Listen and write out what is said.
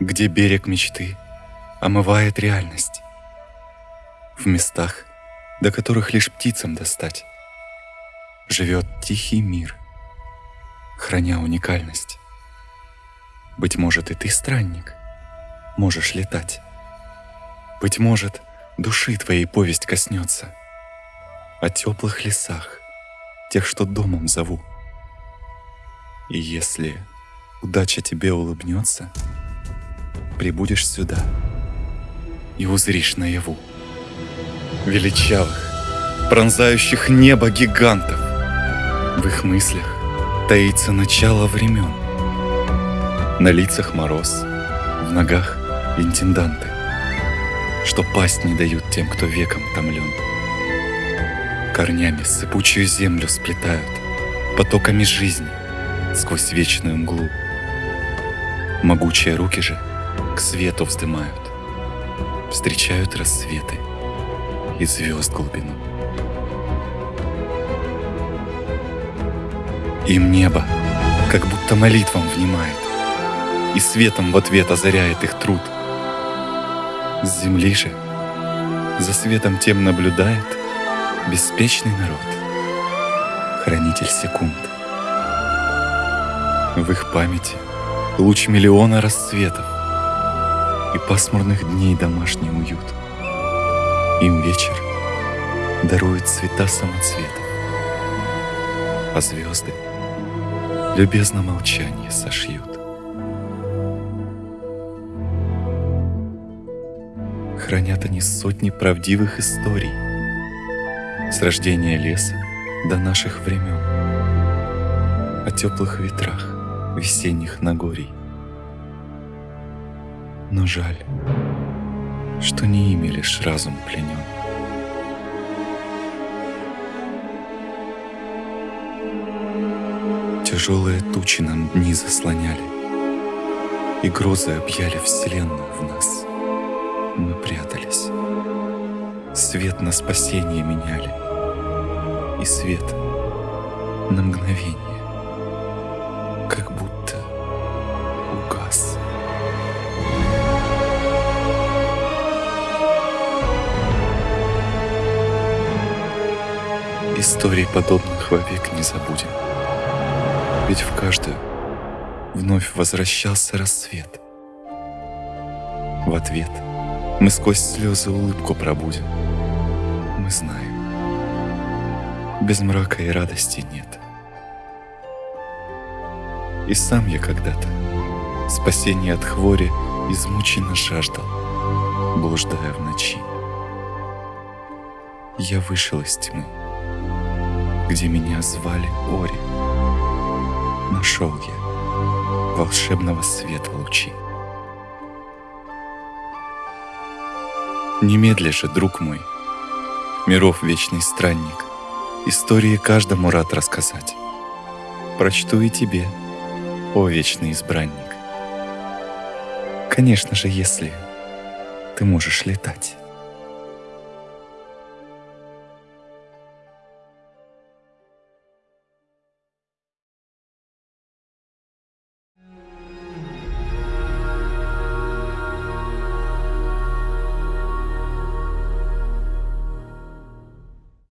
где берег мечты омывает реальность. В местах, до которых лишь птицам достать, живет тихий мир, храня уникальность. Быть может, и ты странник, можешь летать. Быть может, души твоей повесть коснется о теплых лесах, тех, что домом зову. И если удача тебе улыбнется, прибудешь сюда и узришь наяву величавых, пронзающих небо гигантов. В их мыслях таится начало времен. На лицах мороз, в ногах интенданты, что пасть не дают тем, кто веком томлен. Корнями сыпучую землю сплетают, потоками жизни сквозь вечную мглу. Могучие руки же к свету вздымают, встречают рассветы и звезд глубину. Им небо как будто молитвам внимает и светом в ответ озаряет их труд. С земли же за светом тем наблюдает беспечный народ, хранитель секунд. В их памяти луч миллиона расцветов и пасмурных дней домашний уют. Им вечер дарует цвета самоцветов, а звезды любезно молчание сошьют. Хранят они сотни правдивых историй с рождения леса до наших времен, о теплых ветрах весенних Нагорий. Но жаль, что не ими лишь разум пленен. Тяжелые тучи нам дни заслоняли, И грозы объяли вселенную в нас. Мы прятались, свет на спасение меняли, И свет на мгновение, Историй подобных вовек не забудем. Ведь в каждую вновь возвращался рассвет. В ответ мы сквозь слезы улыбку пробудем. Мы знаем, без мрака и радости нет. И сам я когда-то спасение от хвори измученно жаждал, блуждая в ночи. Я вышел из тьмы, где меня звали Ори. Нашел я волшебного света лучи. Немедля же, друг мой, миров вечный странник, истории каждому рад рассказать. Прочту и тебе, о вечный избранник. Конечно же, если ты можешь летать.